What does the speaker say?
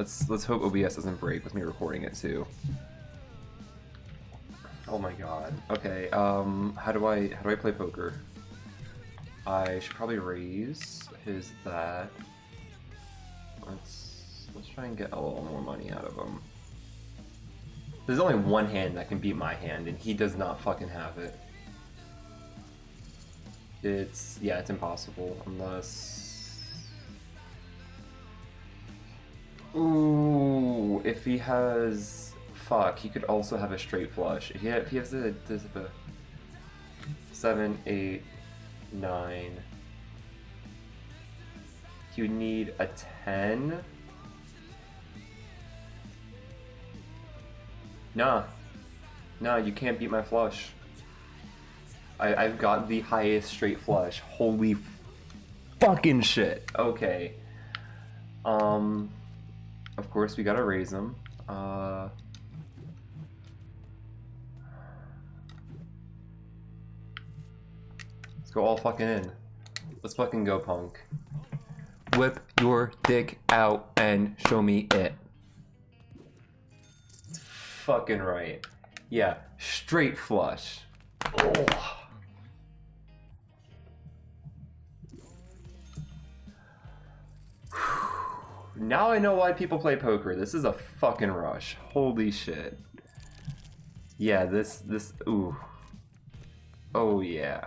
Let's let's hope OBS doesn't break with me recording it too. Oh my god. Okay, um how do I how do I play poker? I should probably raise his that. Let's let's try and get a little more money out of him. There's only one hand that can beat my hand, and he does not fucking have it. It's yeah, it's impossible unless. Ooh, if he has fuck, he could also have a straight flush. If he, if he has a, seven, eight, nine, you need a ten. Nah, nah, you can't beat my flush. I, I've got the highest straight flush. Holy fucking shit. Okay. Um, of course we gotta raise them. Uh, let's go all fucking in. Let's fucking go, punk. Whip your dick out and show me it. Fucking right. Yeah, straight flush. Oh. Now I know why people play poker. This is a fucking rush. Holy shit. Yeah, this, this, ooh. Oh yeah.